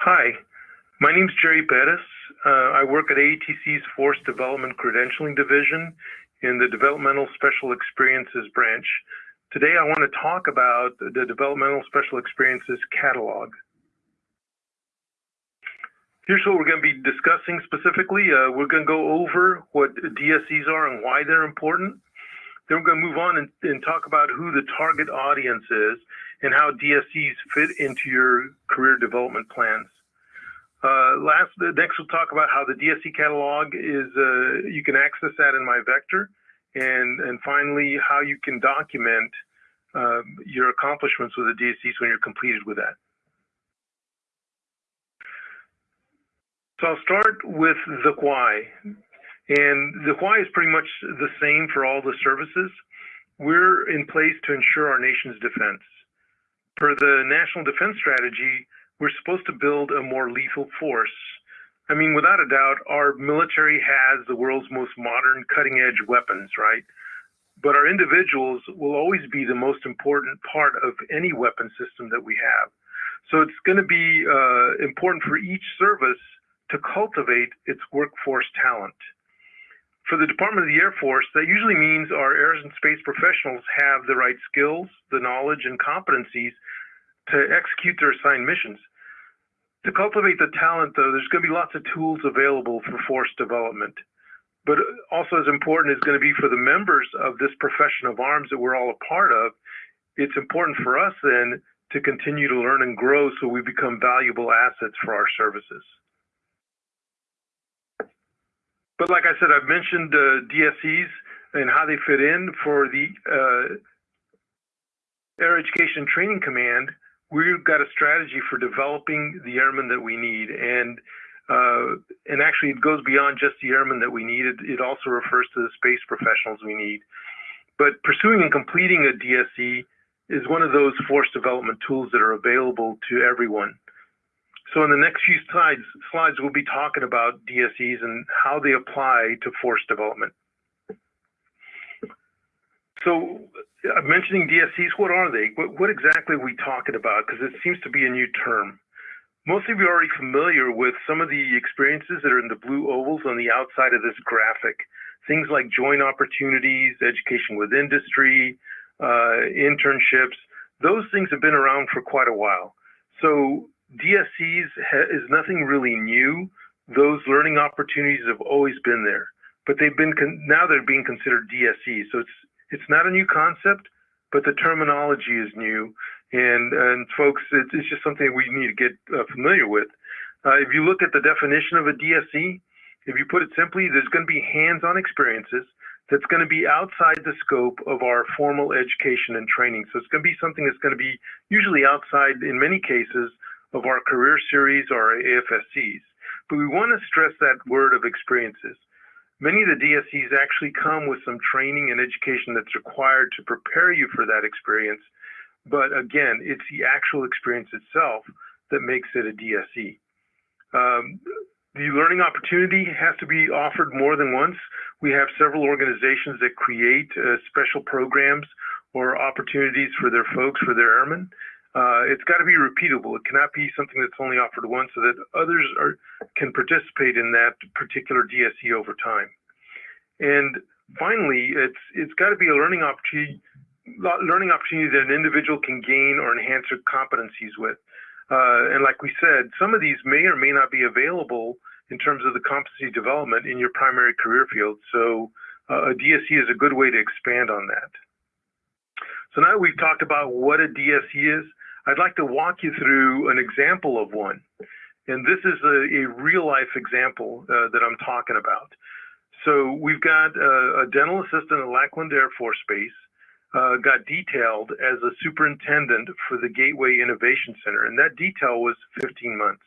Hi, my name is Jerry Bettis. Uh, I work at AETC's Force Development Credentialing Division in the Developmental Special Experiences branch. Today, I want to talk about the Developmental Special Experiences catalog. Here's what we're going to be discussing specifically. Uh, we're going to go over what DSEs are and why they're important. Then we're going to move on and, and talk about who the target audience is and how DSEs fit into your career development plans. Uh, last, next we'll talk about how the DSE catalog is, uh, you can access that in MyVector. And, and finally, how you can document uh, your accomplishments with the DSEs when you're completed with that. So I'll start with the why. And the why is pretty much the same for all the services. We're in place to ensure our nation's defense. Per the National Defense Strategy, we're supposed to build a more lethal force. I mean, without a doubt, our military has the world's most modern cutting edge weapons, right? But our individuals will always be the most important part of any weapon system that we have. So it's going to be uh, important for each service to cultivate its workforce talent. For the Department of the Air Force, that usually means our air and space professionals have the right skills, the knowledge, and competencies to execute their assigned missions. To cultivate the talent, though, there's going to be lots of tools available for force development. But also, as important is going to be for the members of this profession of arms that we're all a part of, it's important for us then to continue to learn and grow so we become valuable assets for our services. But like I said, I've mentioned DSEs and how they fit in for the uh, Air Education Training Command. We've got a strategy for developing the airmen that we need, and uh, and actually it goes beyond just the airmen that we need. It, it also refers to the space professionals we need. But pursuing and completing a DSE is one of those force development tools that are available to everyone. So in the next few slides, slides we'll be talking about DSEs and how they apply to force development. So I'm mentioning DSEs, what are they? What, what exactly are we talking about? Because it seems to be a new term. Most of you are already familiar with some of the experiences that are in the blue ovals on the outside of this graphic. Things like joint opportunities, education with industry, uh, internships. Those things have been around for quite a while. So DSEs is nothing really new. Those learning opportunities have always been there, but they've been now they're being considered DSEs. So it's it's not a new concept, but the terminology is new. And and folks, it's, it's just something we need to get uh, familiar with. Uh, if you look at the definition of a DSE, if you put it simply, there's going to be hands-on experiences that's going to be outside the scope of our formal education and training. So it's going to be something that's going to be usually outside, in many cases, of our career series or AFSCs. But we want to stress that word of experiences. Many of the DSEs actually come with some training and education that's required to prepare you for that experience. But again, it's the actual experience itself that makes it a DSE. Um, the learning opportunity has to be offered more than once. We have several organizations that create uh, special programs or opportunities for their folks, for their airmen uh, it's got to be repeatable. It cannot be something that's only offered once so that others are, can participate in that particular DSE over time. And finally, it's it's got to be a learning opportunity learning opportunity that an individual can gain or enhance their competencies with. Uh, and like we said, some of these may or may not be available in terms of the competency development in your primary career field. So uh, a DSE is a good way to expand on that. So now we've talked about what a DSE is, I'd like to walk you through an example of one. And this is a, a real life example uh, that I'm talking about. So we've got a, a dental assistant at Lackland Air Force Base, uh, got detailed as a superintendent for the Gateway Innovation Center, and that detail was 15 months.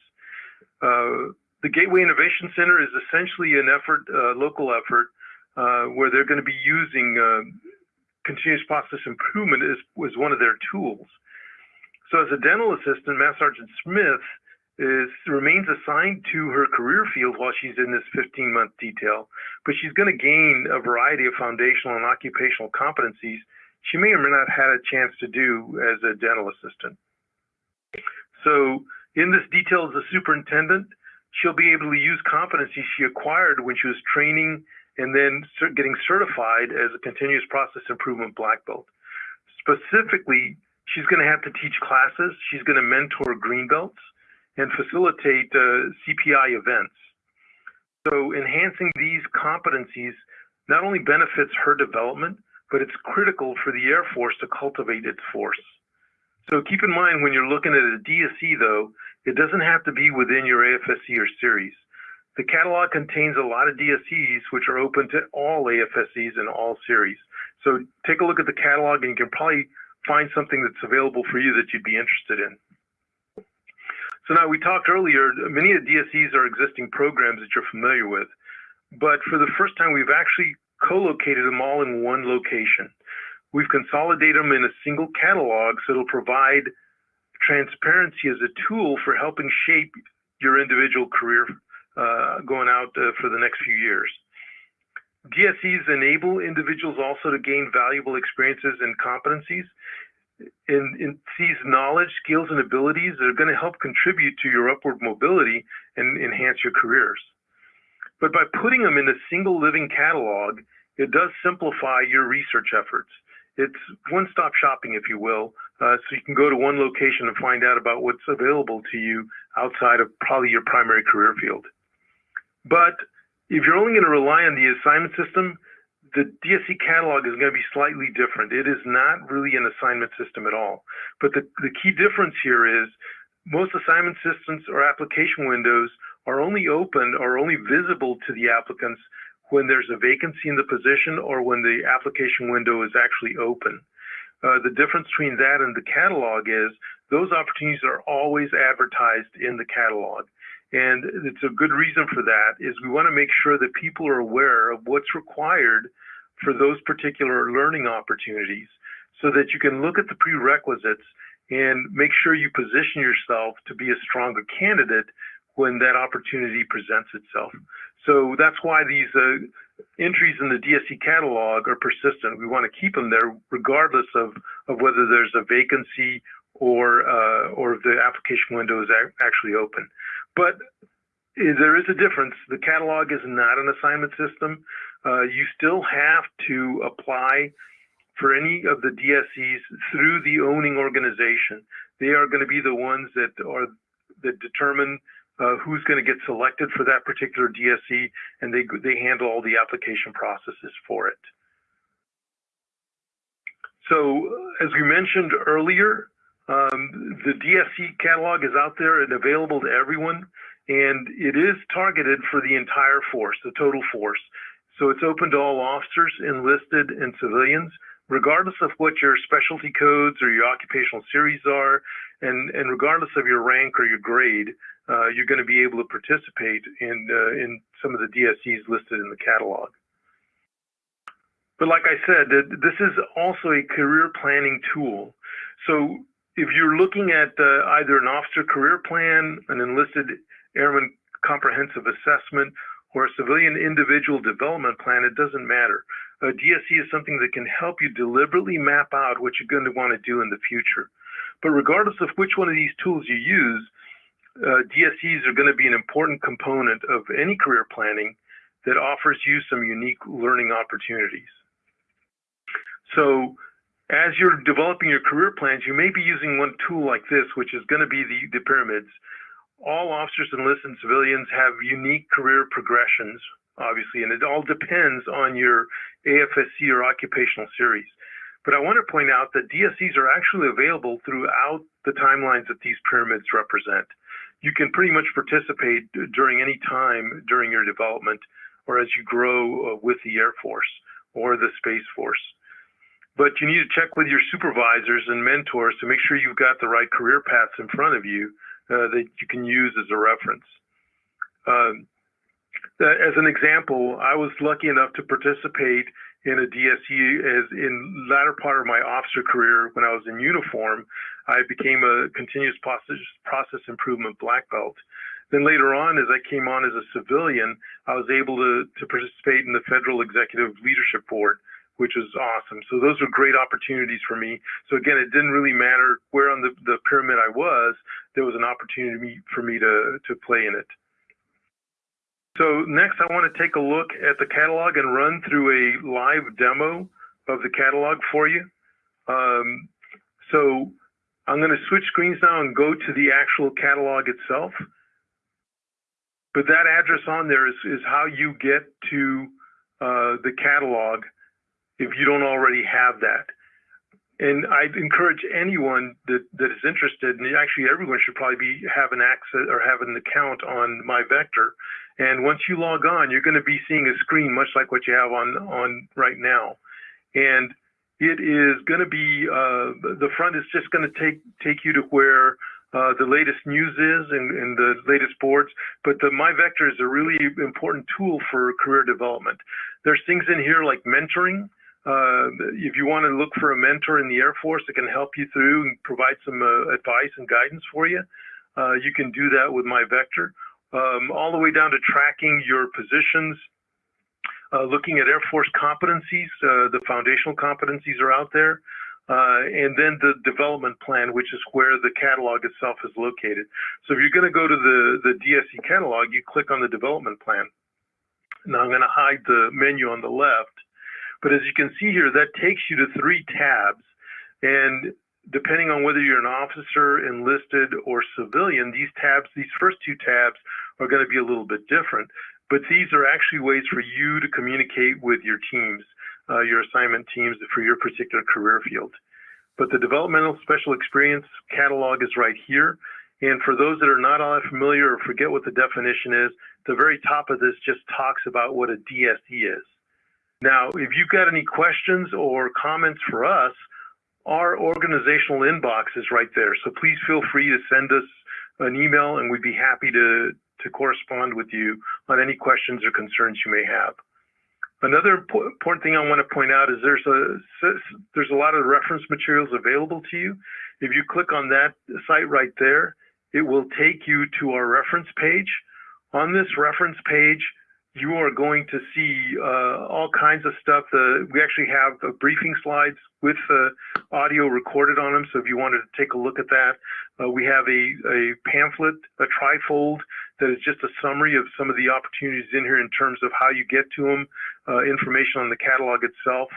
Uh, the Gateway Innovation Center is essentially an effort, uh, local effort, uh, where they're going to be using uh, continuous process improvement as, as one of their tools. So as a dental assistant, Master Sergeant Smith is remains assigned to her career field while she's in this 15 month detail, but she's going to gain a variety of foundational and occupational competencies she may or may not have had a chance to do as a dental assistant. So In this detail as a superintendent, she'll be able to use competencies she acquired when she was training and then getting certified as a continuous process improvement black belt. Specifically, she's going to have to teach classes, she's going to mentor green belts, and facilitate uh, CPI events. So, enhancing these competencies not only benefits her development, but it's critical for the Air Force to cultivate its force. So, keep in mind when you're looking at a DSE, though, it doesn't have to be within your AFSC or series. The catalog contains a lot of DSEs which are open to all AFSCs and all series. So take a look at the catalog and you can probably find something that's available for you that you'd be interested in. So now we talked earlier, many of the DSEs are existing programs that you're familiar with, but for the first time, we've actually co-located them all in one location. We've consolidated them in a single catalog so it'll provide transparency as a tool for helping shape your individual career uh, going out uh, for the next few years. DSEs enable individuals also to gain valuable experiences and competencies in these knowledge, skills, and abilities that are going to help contribute to your upward mobility and enhance your careers. But by putting them in a single living catalog, it does simplify your research efforts. It's one stop shopping, if you will, uh, so you can go to one location and find out about what's available to you outside of probably your primary career field. But if you're only going to rely on the assignment system, the DSE catalog is going to be slightly different. It is not really an assignment system at all. But the, the key difference here is most assignment systems or application windows are only open or only visible to the applicants when there's a vacancy in the position or when the application window is actually open. Uh, the difference between that and the catalog is those opportunities are always advertised in the catalog. And it's a good reason for that is we want to make sure that people are aware of what's required for those particular learning opportunities so that you can look at the prerequisites and make sure you position yourself to be a stronger candidate when that opportunity presents itself. So that's why these uh, entries in the DSE catalog are persistent. We want to keep them there regardless of, of whether there's a vacancy or uh, or the application window is actually open. But there is a difference. The catalog is not an assignment system. Uh, you still have to apply for any of the DSEs through the owning organization. They are going to be the ones that are that determine uh, who's going to get selected for that particular DSE, and they they handle all the application processes for it. So, as we mentioned earlier, um, the DSE catalog is out there and available to everyone, and it is targeted for the entire force, the total force. So it's open to all officers, enlisted, and civilians, regardless of what your specialty codes or your occupational series are, and, and regardless of your rank or your grade, uh, you're going to be able to participate in, uh, in some of the DSEs listed in the catalog. But like I said, this is also a career planning tool. So if you're looking at uh, either an officer career plan, an enlisted airman comprehensive assessment, or a civilian individual development plan, it doesn't matter. A DSE is something that can help you deliberately map out what you're going to want to do in the future. But regardless of which one of these tools you use, uh, DSEs are going to be an important component of any career planning that offers you some unique learning opportunities. So as you're developing your career plans, you may be using one tool like this, which is going to be the, the pyramids. All officers, enlisted and civilians have unique career progressions, obviously, and it all depends on your AFSC or occupational series. But I want to point out that DSEs are actually available throughout the timelines that these pyramids represent. You can pretty much participate during any time during your development or as you grow uh, with the Air Force or the Space Force but you need to check with your supervisors and mentors to make sure you've got the right career paths in front of you uh, that you can use as a reference. Um, as an example, I was lucky enough to participate in a DSE as in latter part of my officer career when I was in uniform. I became a continuous process, process improvement black belt. Then later on, as I came on as a civilian, I was able to, to participate in the Federal Executive Leadership Board, which was awesome. So those were great opportunities for me. So again, it didn't really matter where on the, the pyramid I was, there was an opportunity for me to, to play in it. So next I want to take a look at the catalog and run through a live demo of the catalog for you. Um, so I'm going to switch screens now and go to the actual catalog itself. But that address on there is, is how you get to uh, the catalog if you don't already have that. And I'd encourage anyone that, that is interested, and actually everyone should probably be have an access or have an account on MyVector. And once you log on, you're going to be seeing a screen much like what you have on on right now. And it is going to be uh, the front is just going to take take you to where uh, the latest news is and, and, the latest boards, but the MyVector is a really important tool for career development. There's things in here like mentoring. Uh, if you want to look for a mentor in the Air Force that can help you through and provide some uh, advice and guidance for you, uh, you can do that with MyVector. Um, all the way down to tracking your positions, uh, looking at Air Force competencies, the foundational competencies are out there. Uh, and then the development plan, which is where the catalog itself is located. So if you're going to go to the, the DSE catalog, you click on the development plan. Now I'm going to hide the menu on the left. But as you can see here, that takes you to three tabs. And depending on whether you're an officer, enlisted, or civilian, these tabs, these first two tabs are going to be a little bit different. But these are actually ways for you to communicate with your teams uh, your assignment teams for your particular career field. But the developmental special experience catalog is right here. And for those that are not all that familiar or forget what the definition is, the very top of this just talks about what a DSE is. Now, if you've got any questions or comments for us, our organizational inbox is right there. So please feel free to send us an email and we'd be happy to, to correspond with you on any questions or concerns you may have. Another important thing I want to point out is there's a there's a lot of reference materials available to you. If you click on that site right there, it will take you to our reference page. On this reference page, you are going to see uh, all kinds of stuff. Uh, we actually have uh, briefing slides with uh, audio recorded on them. So if you wanted to take a look at that, uh, we have a, a pamphlet, a trifold that is just a summary of some of the opportunities in here in terms of how you get to them, uh, information on the catalog itself,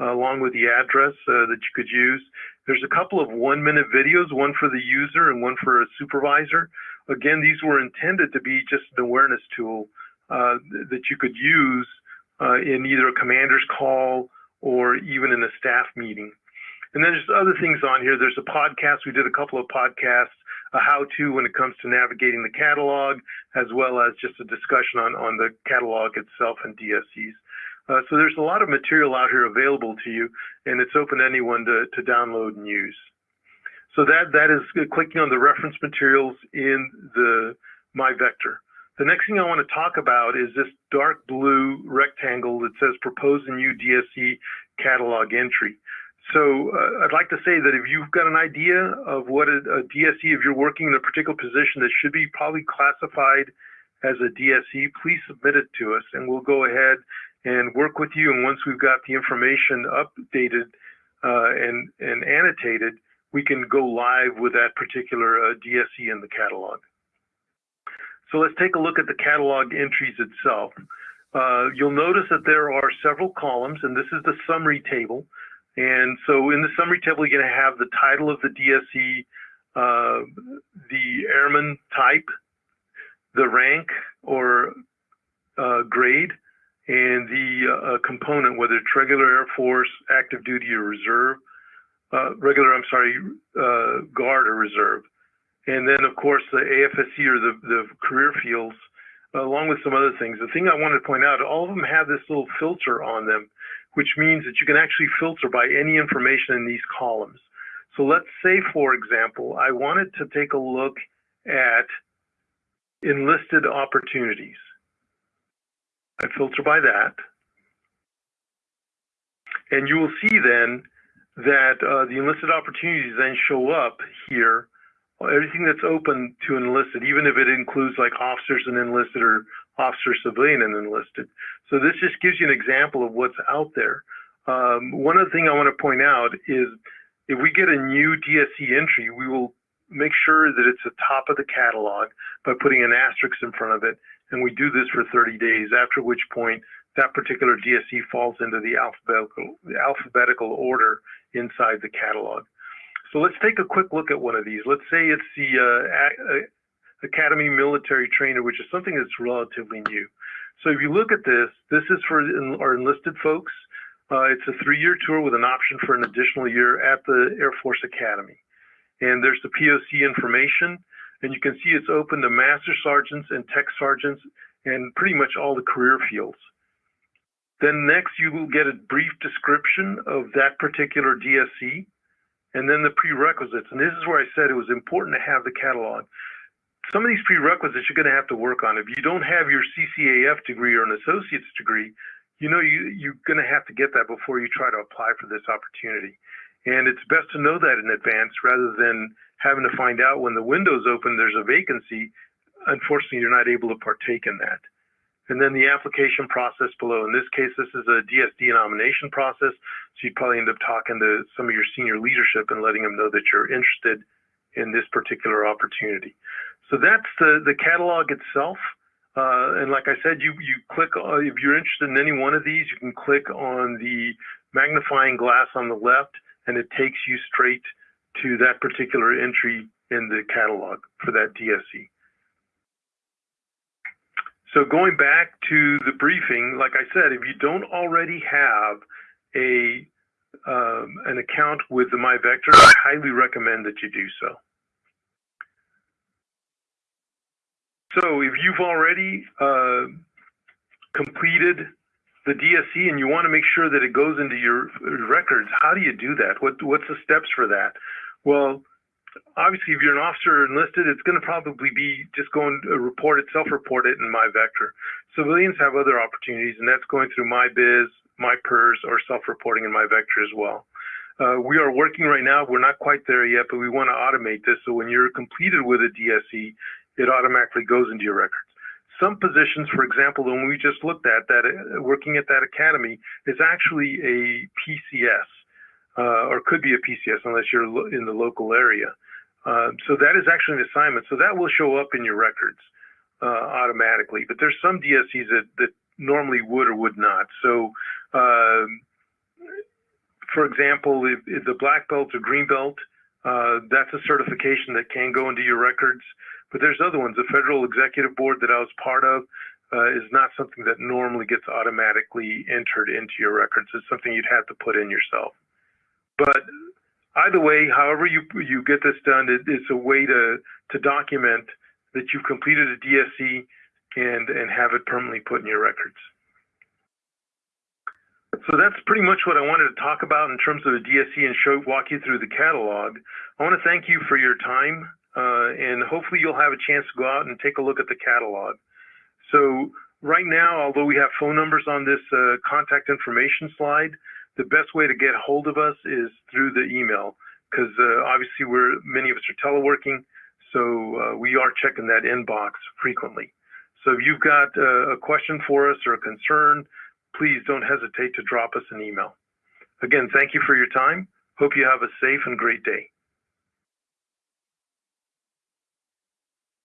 along with the address that you could use. There's a couple of one minute videos, one for the user and one for a supervisor. Again, these were intended to be just an awareness tool uh, that you could use uh, in either a commander's call or even in a staff meeting. And then there's other things on here. There's a podcast. We did a couple of podcasts, a how-to when it comes to navigating the catalog, as well as just a discussion on, on the catalog itself and DSEs. Uh, so there's a lot of material out here available to you, and it's open to anyone to, to download and use. So that that is clicking on the reference materials in the MyVector. The next thing I want to talk about is this dark blue rectangle that says propose a new DSE catalog entry. So uh, I'd like to say that if you've got an idea of what a, a, DSE, if you're working in a particular position that should be probably classified as a DSE, please submit it to us and we'll go ahead and work with you. And once we've got the information updated uh, and, and annotated, we can go live with that particular uh, DSE in the catalog. So let's take a look at the catalog entries itself. Uh, you'll notice that there are several columns, and this is the summary table. And so in the summary table, you're going to have the title of the DSE, uh, the airman type, the rank or uh, grade, and the uh, component, whether it's regular Air Force, active duty, or reserve. Uh, regular, I'm sorry, uh, guard or reserve. And then, of course, the AFSC or the, the career fields, along with some other things. The thing I wanted to point out, all of them have this little filter on them, which means that you can actually filter by any information in these columns. So let's say, for example, I wanted to take a look at enlisted opportunities. I filter by that. And you will see then that uh, the enlisted opportunities then show up here everything that's open to enlisted, even if it includes like officers and enlisted or officer civilian and enlisted. So this just gives you an example of what's out there. Um, one other thing I want to point out is if we get a new DSE entry, we will make sure that it's the top of the catalog by putting an asterisk in front of it. And we do this for 30 days, after which point that particular DSE falls into the alphabetical, the alphabetical order inside the catalog. So let's take a quick look at one of these. Let's say it's the uh, Academy Military Trainer, which is something that's relatively new. So if you look at this, this is for our enlisted folks. Uh, it's a three-year tour with an option for an additional year at the Air Force Academy. And there's the POC information, and you can see it's open to master sergeants and tech sergeants and pretty much all the career fields. Then next you will get a brief description of that particular DSE and then the prerequisites. And this is where I said it was important to have the catalog. Some of these prerequisites you're going to have to work on. If you don't have your CCAF degree or an associate's degree, you know you, you're going to have to get that before you try to apply for this opportunity. And it's best to know that in advance rather than having to find out when the window's open there's a vacancy. Unfortunately, you're not able to partake in that. And then the application process below. In this case, this is a DSD nomination process. So you'd probably end up talking to some of your senior leadership and letting them know that you're interested in this particular opportunity. So that's the, the catalog itself. Uh, and like I said, you, you click, uh, if you're interested in any one of these, you can click on the magnifying glass on the left and it takes you straight to that particular entry in the catalog for that DSE. So going back to the briefing, like I said, if you don't already have a um, an account with the MyVector, I highly recommend that you do so. So if you've already uh, completed the DSE and you want to make sure that it goes into your records, how do you do that? What what's the steps for that? Well, obviously, if you're an officer enlisted, it's going to probably be just going to report it, self-report it in MyVector. Civilians have other opportunities, and that's going through MyBiz, my MyPERS, or self-reporting in MyVector as well. Uh, we are working right now. We're not quite there yet, but we want to automate this. So when you're completed with a DSE, it automatically goes into your records. Some positions, for example, the one we just looked at, that uh, working at that academy, is actually a PCS or could be a PCS unless you're in the local area. Uh, so that is actually an assignment. So that will show up in your records uh, automatically. But there's some DSEs that, that normally would or would not. So, um, for example, if, if, the black belt or green belt, uh, that's a certification that can go into your records. But there's other ones. The federal executive board that I was part of uh, is not something that normally gets automatically entered into your records. It's something you'd have to put in yourself. But either way, however you you get this done, it, it's a way to to document that you've completed a DSE and and have it permanently put in your records. So that's pretty much what I wanted to talk about in terms of the DSE and show walk you through the catalog. I want to thank you for your time, uh, and hopefully you'll have a chance to go out and take a look at the catalog. So right now, although we have phone numbers on this uh, contact information slide, the best way to get hold of us is through the email because uh, obviously we're many of us are teleworking, so uh, we are checking that inbox frequently. So if you've got uh, a question for us or a concern, please don't hesitate to drop us an email. Again, thank you for your time. Hope you have a safe and great day.